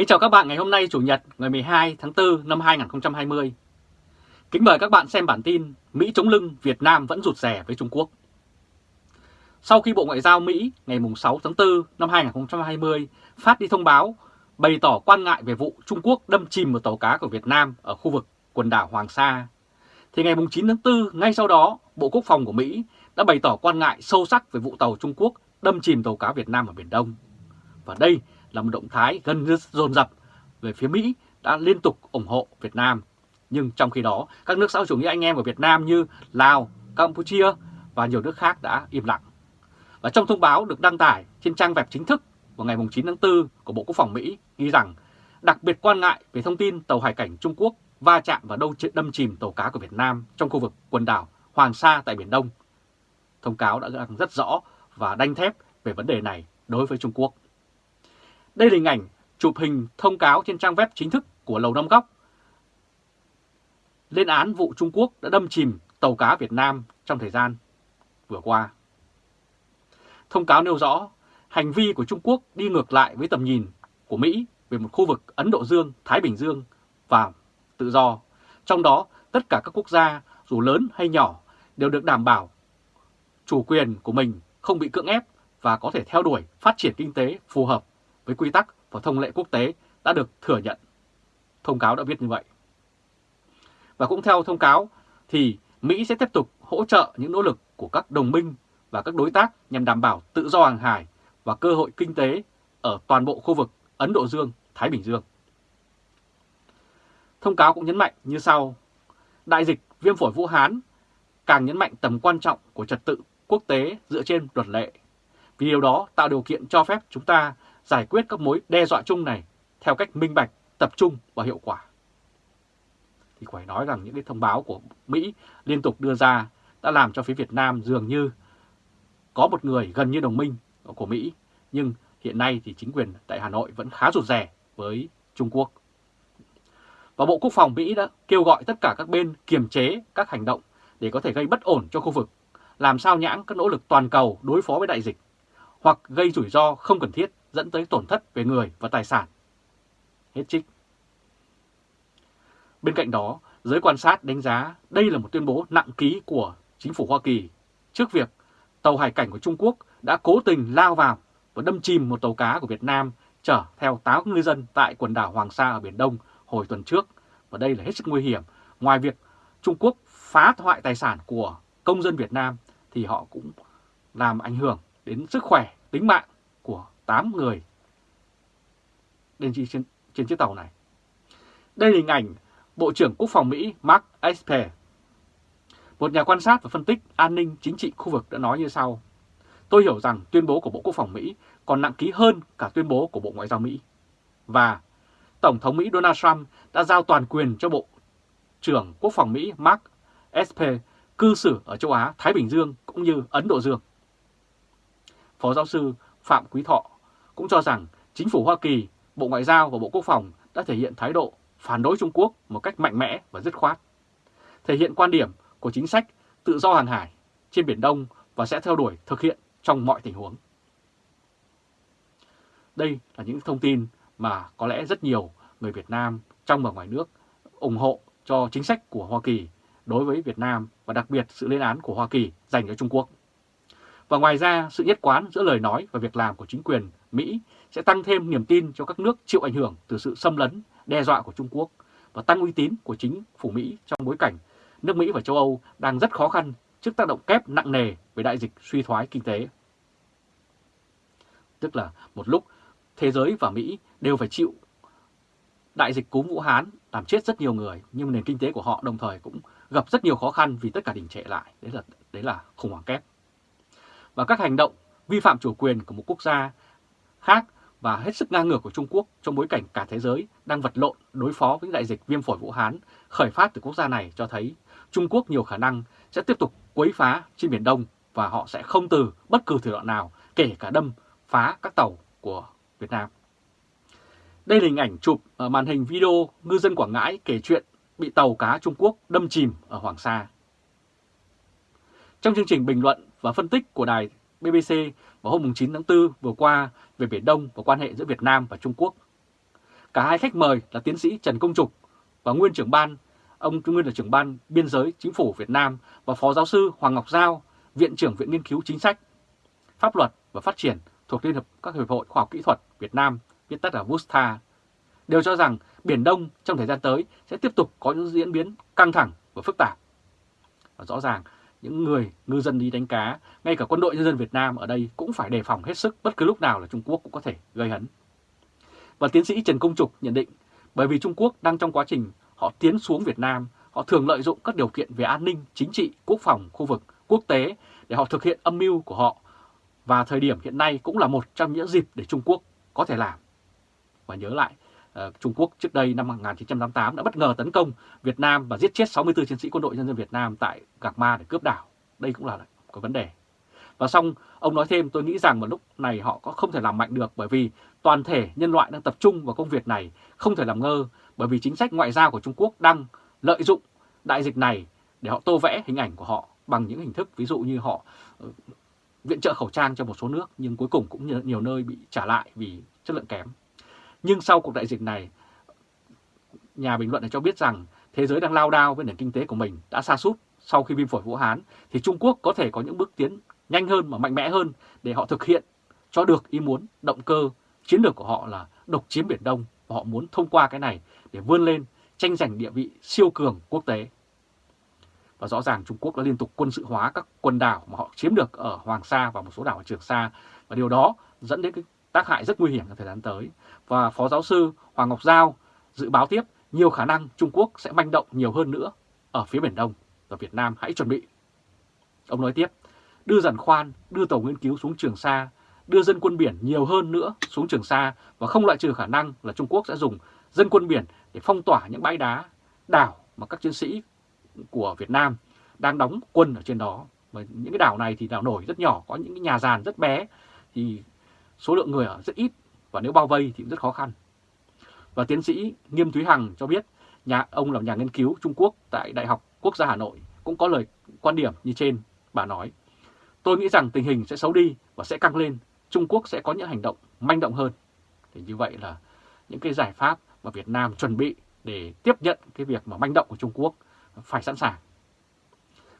Kính chào các bạn ngày hôm nay Chủ nhật ngày 12 tháng 4 năm 2020. Kính mời các bạn xem bản tin Mỹ chống lưng Việt Nam vẫn rụt rè với Trung Quốc. Sau khi Bộ Ngoại giao Mỹ ngày 6 tháng 4 năm 2020 phát đi thông báo bày tỏ quan ngại về vụ Trung Quốc đâm chìm một tàu cá của Việt Nam ở khu vực quần đảo Hoàng Sa, thì ngày 9 tháng 4 ngay sau đó Bộ Quốc phòng của Mỹ đã bày tỏ quan ngại sâu sắc về vụ tàu Trung Quốc đâm chìm tàu cá Việt Nam ở Biển Đông. Và đây là một động thái gần như dồn dập về phía Mỹ đã liên tục ủng hộ Việt Nam. Nhưng trong khi đó, các nước xã hội chủ nghĩa anh em của Việt Nam như Lào, Campuchia và nhiều nước khác đã im lặng. Và trong thông báo được đăng tải trên trang web chính thức vào ngày 9 tháng 4 của Bộ Quốc phòng Mỹ ghi rằng đặc biệt quan ngại về thông tin tàu hải cảnh Trung Quốc va chạm và đâu đâm chìm tàu cá của Việt Nam trong khu vực quần đảo Hoàng Sa tại Biển Đông. Thông cáo đã rất rõ và đanh thép về vấn đề này đối với Trung Quốc. Đây là hình ảnh chụp hình thông cáo trên trang web chính thức của Lầu Năm Góc lên án vụ Trung Quốc đã đâm chìm tàu cá Việt Nam trong thời gian vừa qua. Thông cáo nêu rõ hành vi của Trung Quốc đi ngược lại với tầm nhìn của Mỹ về một khu vực Ấn Độ Dương, Thái Bình Dương và tự do. Trong đó, tất cả các quốc gia, dù lớn hay nhỏ, đều được đảm bảo chủ quyền của mình không bị cưỡng ép và có thể theo đuổi phát triển kinh tế phù hợp với quy tắc và thông lệ quốc tế đã được thừa nhận. Thông cáo đã viết như vậy. Và cũng theo thông cáo thì Mỹ sẽ tiếp tục hỗ trợ những nỗ lực của các đồng minh và các đối tác nhằm đảm bảo tự do hàng hải và cơ hội kinh tế ở toàn bộ khu vực Ấn Độ Dương, Thái Bình Dương. Thông cáo cũng nhấn mạnh như sau. Đại dịch viêm phổi Vũ Hán càng nhấn mạnh tầm quan trọng của trật tự quốc tế dựa trên luật lệ. Vì điều đó tạo điều kiện cho phép chúng ta giải quyết các mối đe dọa chung này theo cách minh bạch, tập trung và hiệu quả. Thì phải nói rằng những cái thông báo của Mỹ liên tục đưa ra đã làm cho phía Việt Nam dường như có một người gần như đồng minh của Mỹ, nhưng hiện nay thì chính quyền tại Hà Nội vẫn khá rụt rè với Trung Quốc. Và Bộ Quốc phòng Mỹ đã kêu gọi tất cả các bên kiềm chế các hành động để có thể gây bất ổn cho khu vực, làm sao nhãng các nỗ lực toàn cầu đối phó với đại dịch, hoặc gây rủi ro không cần thiết dẫn tới tổn thất về người và tài sản. Hết trích. Bên cạnh đó, giới quan sát đánh giá đây là một tuyên bố nặng ký của chính phủ Hoa Kỳ trước việc tàu hải cảnh của Trung Quốc đã cố tình lao vào và đâm chìm một tàu cá của Việt Nam chở theo 8 ngư dân tại quần đảo Hoàng Sa ở Biển Đông hồi tuần trước. Và đây là hết sức nguy hiểm. Ngoài việc Trung Quốc phá hoại tài sản của công dân Việt Nam thì họ cũng làm ảnh hưởng đến sức khỏe, tính mạng của 8 người lên trên, trên chiếc tàu này. Đây là hình ảnh Bộ trưởng Quốc phòng Mỹ Mark Esper. Một nhà quan sát và phân tích an ninh chính trị khu vực đã nói như sau. Tôi hiểu rằng tuyên bố của Bộ Quốc phòng Mỹ còn nặng ký hơn cả tuyên bố của Bộ Ngoại giao Mỹ. Và Tổng thống Mỹ Donald Trump đã giao toàn quyền cho Bộ trưởng Quốc phòng Mỹ Mark Esper cư xử ở châu Á, Thái Bình Dương cũng như Ấn Độ Dương. Phó giáo sư Phạm Quý Thọ cũng cho rằng chính phủ Hoa Kỳ, Bộ Ngoại giao và Bộ Quốc phòng đã thể hiện thái độ phản đối Trung Quốc một cách mạnh mẽ và dứt khoát, thể hiện quan điểm của chính sách tự do hàng hải trên Biển Đông và sẽ theo đuổi thực hiện trong mọi tình huống. Đây là những thông tin mà có lẽ rất nhiều người Việt Nam trong và ngoài nước ủng hộ cho chính sách của Hoa Kỳ đối với Việt Nam và đặc biệt sự lên án của Hoa Kỳ dành cho Trung Quốc. Và ngoài ra, sự nhất quán giữa lời nói và việc làm của chính quyền Mỹ sẽ tăng thêm niềm tin cho các nước chịu ảnh hưởng từ sự xâm lấn, đe dọa của Trung Quốc và tăng uy tín của chính phủ Mỹ trong bối cảnh nước Mỹ và châu Âu đang rất khó khăn trước tác động kép nặng nề về đại dịch suy thoái kinh tế. Tức là một lúc thế giới và Mỹ đều phải chịu đại dịch cúm Vũ Hán làm chết rất nhiều người, nhưng nền kinh tế của họ đồng thời cũng gặp rất nhiều khó khăn vì tất cả đình trệ lại. Đấy là đấy là khủng hoảng kép. Và các hành động vi phạm chủ quyền của một quốc gia khác và hết sức ngang ngược của Trung Quốc trong bối cảnh cả thế giới đang vật lộn đối phó với đại dịch viêm phổi Vũ Hán, khởi phát từ quốc gia này cho thấy Trung Quốc nhiều khả năng sẽ tiếp tục quấy phá trên Biển Đông và họ sẽ không từ bất cứ thủ đoạn nào kể cả đâm phá các tàu của Việt Nam. Đây là hình ảnh chụp ở màn hình video ngư dân Quảng Ngãi kể chuyện bị tàu cá Trung Quốc đâm chìm ở Hoàng Sa. Trong chương trình bình luận và phân tích của đài BBC vào hôm 9 tháng 4 vừa qua về Biển Đông và quan hệ giữa Việt Nam và Trung Quốc, Cả hai khách mời là tiến sĩ Trần Công Trục và nguyên trưởng ban, ông nguyên là trưởng ban biên giới chính phủ Việt Nam và phó giáo sư Hoàng Ngọc Giao, viện trưởng viện nghiên cứu chính sách, pháp luật và phát triển thuộc Liên hợp các hiệp hội khoa học kỹ thuật Việt Nam, viết tắt là VUSTA, đều cho rằng Biển Đông trong thời gian tới sẽ tiếp tục có những diễn biến căng thẳng và phức tạp. Và rõ ràng những người ngư dân đi đánh cá, ngay cả quân đội nhân dân Việt Nam ở đây cũng phải đề phòng hết sức bất cứ lúc nào là Trung Quốc cũng có thể gây hấn. Và tiến sĩ Trần Công Trục nhận định, bởi vì Trung Quốc đang trong quá trình họ tiến xuống Việt Nam, họ thường lợi dụng các điều kiện về an ninh, chính trị, quốc phòng, khu vực, quốc tế để họ thực hiện âm mưu của họ. Và thời điểm hiện nay cũng là một trong những dịp để Trung Quốc có thể làm. Và nhớ lại, Ờ, trung Quốc trước đây năm 1988 đã bất ngờ tấn công Việt Nam và giết chết 64 chiến sĩ quân đội nhân dân Việt Nam tại Gạc Ma để cướp đảo. Đây cũng là có vấn đề. Và xong, ông nói thêm tôi nghĩ rằng vào lúc này họ có không thể làm mạnh được bởi vì toàn thể nhân loại đang tập trung vào công việc này, không thể làm ngơ bởi vì chính sách ngoại giao của Trung Quốc đang lợi dụng đại dịch này để họ tô vẽ hình ảnh của họ bằng những hình thức ví dụ như họ ờ, viện trợ khẩu trang cho một số nước nhưng cuối cùng cũng nhiều nơi bị trả lại vì chất lượng kém. Nhưng sau cuộc đại dịch này, nhà bình luận này cho biết rằng thế giới đang lao đao với nền kinh tế của mình đã sa sút sau khi viêm phổi Vũ Hán thì Trung Quốc có thể có những bước tiến nhanh hơn và mạnh mẽ hơn để họ thực hiện cho được ý muốn động cơ chiến lược của họ là độc chiếm Biển Đông và họ muốn thông qua cái này để vươn lên tranh giành địa vị siêu cường quốc tế. Và rõ ràng Trung Quốc đã liên tục quân sự hóa các quần đảo mà họ chiếm được ở Hoàng Sa và một số đảo ở Trường Sa và điều đó dẫn đến cái tác hại rất nguy hiểm trong thời gian tới. Và Phó Giáo sư Hoàng Ngọc Giao dự báo tiếp nhiều khả năng Trung Quốc sẽ manh động nhiều hơn nữa ở phía Biển Đông và Việt Nam hãy chuẩn bị. Ông nói tiếp, đưa giàn khoan, đưa tàu nghiên cứu xuống Trường Sa, đưa dân quân biển nhiều hơn nữa xuống Trường Sa và không loại trừ khả năng là Trung Quốc sẽ dùng dân quân biển để phong tỏa những bãi đá, đảo mà các chiến sĩ của Việt Nam đang đóng quân ở trên đó. Và những cái đảo này thì đảo nổi rất nhỏ, có những cái nhà giàn rất bé thì số lượng người ở rất ít và nếu bao vây thì cũng rất khó khăn. Và tiến sĩ Nghiêm Thúy Hằng cho biết, nhà ông là nhà nghiên cứu Trung Quốc tại Đại học Quốc gia Hà Nội cũng có lời quan điểm như trên. Bà nói, tôi nghĩ rằng tình hình sẽ xấu đi và sẽ căng lên, Trung Quốc sẽ có những hành động manh động hơn. Thì như vậy là những cái giải pháp mà Việt Nam chuẩn bị để tiếp nhận cái việc mà manh động của Trung Quốc phải sẵn sàng.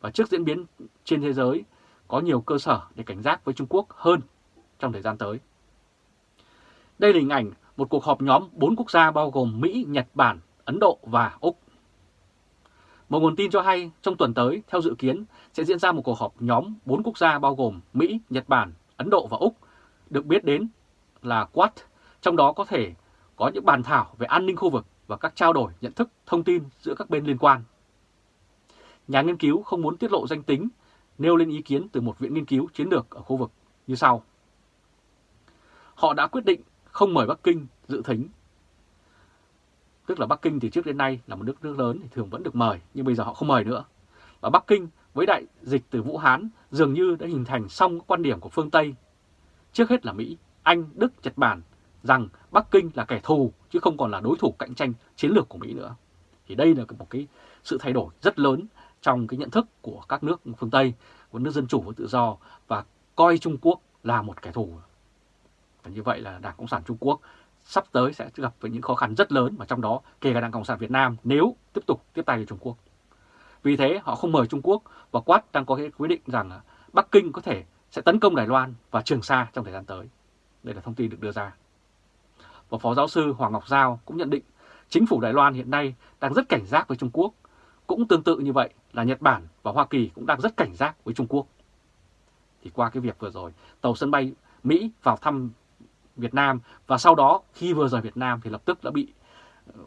Và trước diễn biến trên thế giới có nhiều cơ sở để cảnh giác với Trung Quốc hơn trong thời gian tới. Đây là hình ảnh một cuộc họp nhóm 4 quốc gia bao gồm Mỹ, Nhật Bản, Ấn Độ và Úc. Một nguồn tin cho hay trong tuần tới, theo dự kiến, sẽ diễn ra một cuộc họp nhóm 4 quốc gia bao gồm Mỹ, Nhật Bản, Ấn Độ và Úc, được biết đến là Quad, trong đó có thể có những bàn thảo về an ninh khu vực và các trao đổi nhận thức thông tin giữa các bên liên quan. Nhà nghiên cứu không muốn tiết lộ danh tính, nêu lên ý kiến từ một viện nghiên cứu chiến lược ở khu vực như sau. Họ đã quyết định không mời Bắc Kinh dự thính. Tức là Bắc Kinh thì trước đến nay là một nước nước lớn thì thường vẫn được mời, nhưng bây giờ họ không mời nữa. Và Bắc Kinh với đại dịch từ Vũ Hán dường như đã hình thành xong quan điểm của phương Tây. Trước hết là Mỹ, Anh, Đức, Nhật Bản rằng Bắc Kinh là kẻ thù chứ không còn là đối thủ cạnh tranh chiến lược của Mỹ nữa. Thì đây là một cái sự thay đổi rất lớn trong cái nhận thức của các nước phương Tây, của nước dân chủ và tự do và coi Trung Quốc là một kẻ thù. Và như vậy là Đảng Cộng sản Trung Quốc sắp tới sẽ gặp với những khó khăn rất lớn và trong đó kể cả Đảng Cộng sản Việt Nam nếu tiếp tục tiếp tay cho Trung Quốc. Vì thế họ không mời Trung Quốc và Quát đang có cái quyết định rằng Bắc Kinh có thể sẽ tấn công Đài Loan và Trường Sa trong thời gian tới. Đây là thông tin được đưa ra. Và Phó Giáo sư Hoàng Ngọc Giao cũng nhận định chính phủ Đài Loan hiện nay đang rất cảnh giác với Trung Quốc. Cũng tương tự như vậy là Nhật Bản và Hoa Kỳ cũng đang rất cảnh giác với Trung Quốc. Thì qua cái việc vừa rồi, tàu sân bay Mỹ vào thăm Việt Nam và sau đó khi vừa rời Việt Nam thì lập tức đã bị ờ,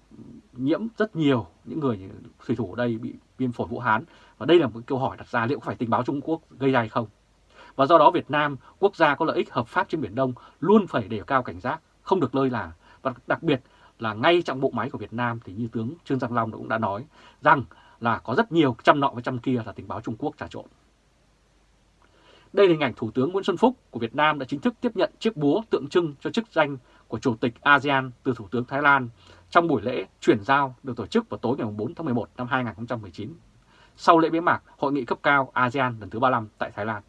nhiễm rất nhiều những người thủy thủ ở đây bị viêm phổi Vũ Hán và đây là một câu hỏi đặt ra liệu có phải tình báo Trung Quốc gây ra hay không. Và do đó Việt Nam, quốc gia có lợi ích hợp pháp trên Biển Đông luôn phải đề cao cảnh giác, không được lơi là và đặc biệt là ngay trong bộ máy của Việt Nam thì như tướng Trương Giang Long cũng đã nói rằng là có rất nhiều trăm nọ với trăm kia là tình báo Trung Quốc trà trộn. Đây là hình ảnh Thủ tướng Nguyễn Xuân Phúc của Việt Nam đã chính thức tiếp nhận chiếc búa tượng trưng cho chức danh của Chủ tịch ASEAN từ Thủ tướng Thái Lan trong buổi lễ chuyển giao được tổ chức vào tối ngày 4 tháng 11 năm 2019 sau lễ bế mạc Hội nghị cấp cao ASEAN lần thứ 35 tại Thái Lan.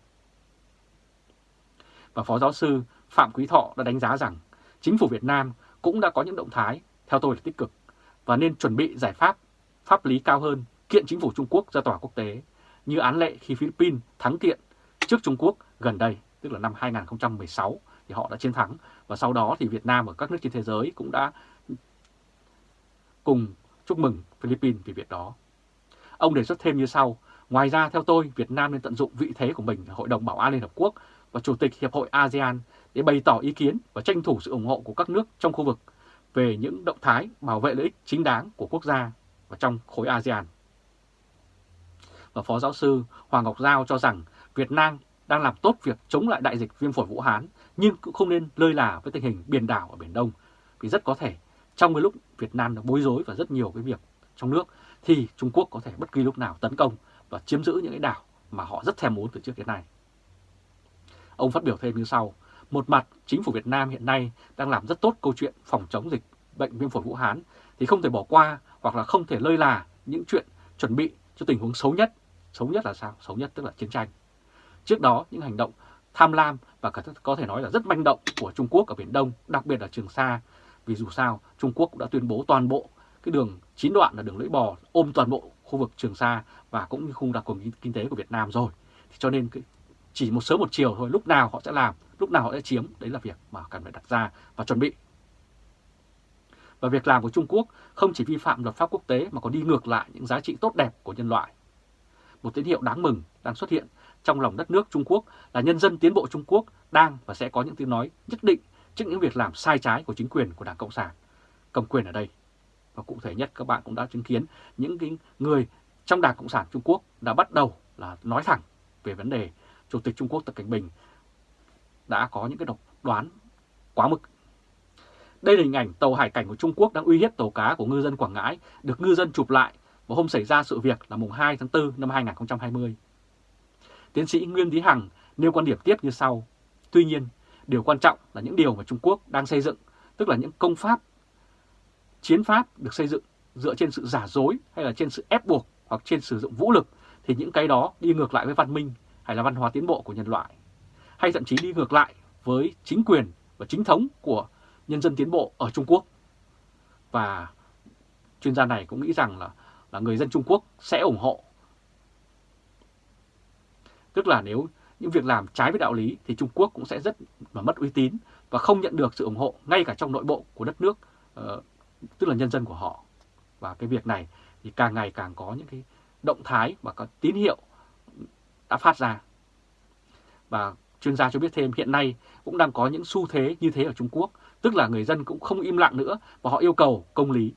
Và Phó Giáo sư Phạm Quý Thọ đã đánh giá rằng chính phủ Việt Nam cũng đã có những động thái theo tôi là tích cực và nên chuẩn bị giải pháp pháp lý cao hơn kiện chính phủ Trung Quốc ra tòa quốc tế, như án lệ khi Philippines thắng kiện trước Trung Quốc gần đây, tức là năm 2016 thì họ đã chiến thắng và sau đó thì Việt Nam và các nước trên thế giới cũng đã cùng chúc mừng Philippines vì việc đó. Ông đề xuất thêm như sau, ngoài ra theo tôi Việt Nam nên tận dụng vị thế của mình ở Hội đồng Bảo an Liên Hợp Quốc và Chủ tịch Hiệp hội ASEAN để bày tỏ ý kiến và tranh thủ sự ủng hộ của các nước trong khu vực về những động thái bảo vệ lợi ích chính đáng của quốc gia và trong khối ASEAN. Và Phó Giáo sư Hoàng Ngọc Giao cho rằng Việt Nam đang làm tốt việc chống lại đại dịch viêm phổi Vũ Hán nhưng cũng không nên lơi là với tình hình biển đảo ở Biển Đông vì rất có thể trong cái lúc Việt Nam đã bối rối và rất nhiều cái việc trong nước thì Trung Quốc có thể bất kỳ lúc nào tấn công và chiếm giữ những cái đảo mà họ rất thèm muốn từ trước đến nay. Ông phát biểu thêm như sau, một mặt chính phủ Việt Nam hiện nay đang làm rất tốt câu chuyện phòng chống dịch bệnh viêm phổi Vũ Hán thì không thể bỏ qua hoặc là không thể lơi là những chuyện chuẩn bị cho tình huống xấu nhất. Xấu nhất là sao? Xấu nhất tức là chiến tranh. Trước đó những hành động tham lam và có thể nói là rất manh động của Trung Quốc ở Biển Đông, đặc biệt là Trường Sa. Vì dù sao, Trung Quốc cũng đã tuyên bố toàn bộ cái đường chín đoạn là đường lưỡi bò ôm toàn bộ khu vực Trường Sa và cũng như khung đặc quyền kinh tế của Việt Nam rồi. Thì cho nên chỉ một sớm một chiều thôi, lúc nào họ sẽ làm, lúc nào họ sẽ chiếm, đấy là việc mà cần phải đặt ra và chuẩn bị. Và việc làm của Trung Quốc không chỉ vi phạm luật pháp quốc tế mà còn đi ngược lại những giá trị tốt đẹp của nhân loại. Một tín hiệu đáng mừng đang xuất hiện trong lòng đất nước Trung Quốc, là nhân dân tiến bộ Trung Quốc đang và sẽ có những tiếng nói nhất định trước những việc làm sai trái của chính quyền của Đảng Cộng sản. Cầm quyền ở đây. Và cụ thể nhất các bạn cũng đã chứng kiến, những cái người trong Đảng Cộng sản Trung Quốc đã bắt đầu là nói thẳng về vấn đề Chủ tịch Trung Quốc Tập Cảnh Bình đã có những cái độc đoán quá mực. Đây là hình ảnh tàu hải cảnh của Trung Quốc đang uy hiếp tàu cá của ngư dân Quảng Ngãi được ngư dân chụp lại vào hôm xảy ra sự việc là mùng 2 tháng 4 năm 2020. Tiến sĩ Nguyên Thí Hằng nêu quan điểm tiếp như sau. Tuy nhiên, điều quan trọng là những điều mà Trung Quốc đang xây dựng, tức là những công pháp, chiến pháp được xây dựng dựa trên sự giả dối hay là trên sự ép buộc hoặc trên sử dụng vũ lực thì những cái đó đi ngược lại với văn minh hay là văn hóa tiến bộ của nhân loại hay thậm chí đi ngược lại với chính quyền và chính thống của nhân dân tiến bộ ở Trung Quốc. Và chuyên gia này cũng nghĩ rằng là là người dân Trung Quốc sẽ ủng hộ. Tức là nếu những việc làm trái với đạo lý thì Trung Quốc cũng sẽ rất mà mất uy tín và không nhận được sự ủng hộ ngay cả trong nội bộ của đất nước, uh, tức là nhân dân của họ. Và cái việc này thì càng ngày càng có những cái động thái và có tín hiệu đã phát ra. Và chuyên gia cho biết thêm hiện nay cũng đang có những xu thế như thế ở Trung Quốc, tức là người dân cũng không im lặng nữa và họ yêu cầu công lý.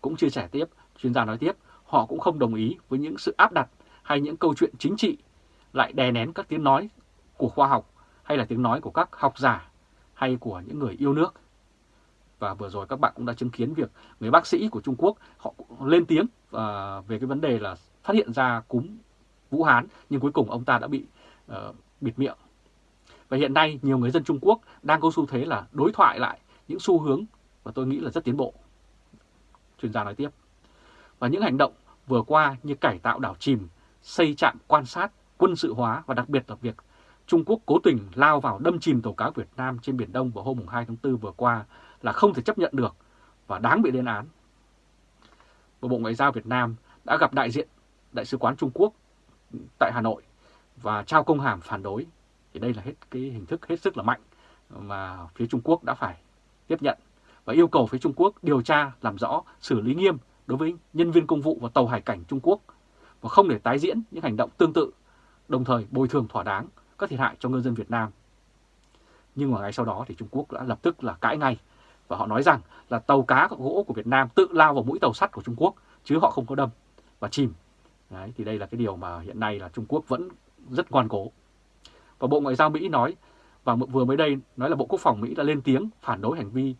Cũng chia sẻ tiếp, chuyên gia nói tiếp, họ cũng không đồng ý với những sự áp đặt hay những câu chuyện chính trị lại đè nén các tiếng nói của khoa học hay là tiếng nói của các học giả hay của những người yêu nước. Và vừa rồi các bạn cũng đã chứng kiến việc người bác sĩ của Trung Quốc họ lên tiếng à, về cái vấn đề là phát hiện ra cúm Vũ Hán nhưng cuối cùng ông ta đã bị uh, bịt miệng. Và hiện nay nhiều người dân Trung Quốc đang có xu thế là đối thoại lại những xu hướng và tôi nghĩ là rất tiến bộ. Chuyên gia nói tiếp. Và những hành động vừa qua như cải tạo đảo chìm, xây trạm quan sát, quân sự hóa và đặc biệt là việc Trung Quốc cố tình lao vào đâm chìm tàu cá Việt Nam trên Biển Đông vào hôm 2 tháng 4 vừa qua là không thể chấp nhận được và đáng bị lên án. Và Bộ Ngoại giao Việt Nam đã gặp đại diện Đại sứ quán Trung Quốc tại Hà Nội và trao công hàm phản đối. Thì đây là hết cái hình thức hết sức là mạnh mà phía Trung Quốc đã phải tiếp nhận và yêu cầu phía Trung Quốc điều tra làm rõ xử lý nghiêm đối với nhân viên công vụ và tàu hải cảnh Trung Quốc và không để tái diễn những hành động tương tự, đồng thời bồi thường thỏa đáng các thiệt hại cho ngư dân Việt Nam. Nhưng mà ngay sau đó thì Trung Quốc đã lập tức là cãi ngay và họ nói rằng là tàu cá gỗ của Việt Nam tự lao vào mũi tàu sắt của Trung Quốc chứ họ không có đâm và chìm. Đấy, thì đây là cái điều mà hiện nay là Trung Quốc vẫn rất ngoan cố. Và Bộ Ngoại giao Mỹ nói, và vừa mới đây nói là Bộ Quốc phòng Mỹ đã lên tiếng phản đối hành vi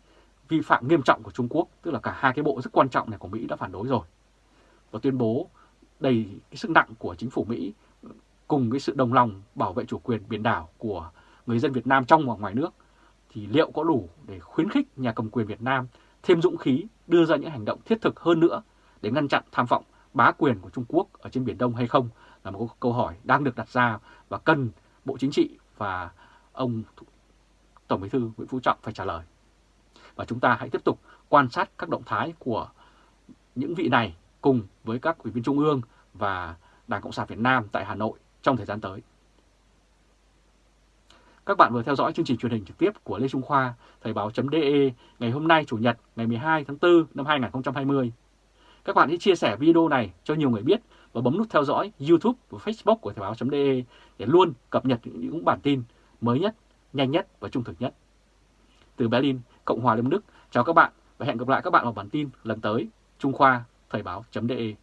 vi phạm nghiêm trọng của Trung Quốc, tức là cả hai cái bộ rất quan trọng này của Mỹ đã phản đối rồi. Và tuyên bố đầy cái sức nặng của chính phủ Mỹ, cùng cái sự đồng lòng bảo vệ chủ quyền biển đảo của người dân Việt Nam trong và ngoài nước, thì liệu có đủ để khuyến khích nhà cầm quyền Việt Nam thêm dũng khí đưa ra những hành động thiết thực hơn nữa để ngăn chặn tham vọng bá quyền của Trung Quốc ở trên Biển Đông hay không là một câu hỏi đang được đặt ra và cần Bộ Chính trị và ông Tổng Bí thư Nguyễn Phú Trọng phải trả lời. và chúng ta hãy tiếp tục quan sát các động thái của những vị này cùng với các ủy viên Trung ương và Đảng Cộng sản Việt Nam tại Hà Nội trong thời gian tới. Các bạn vừa theo dõi chương trình truyền hình trực tiếp của Lê Trung Khoa, Thời báo.de ngày hôm nay Chủ nhật ngày 12 tháng 4 năm 2020. Các bạn hãy chia sẻ video này cho nhiều người biết và bấm nút theo dõi YouTube và Facebook của Thời báo.de để luôn cập nhật những bản tin mới nhất, nhanh nhất và trung thực nhất. Từ Berlin, Cộng hòa Liên Đức, chào các bạn và hẹn gặp lại các bạn vào bản tin lần tới. Trung Khoa, Thời báo.de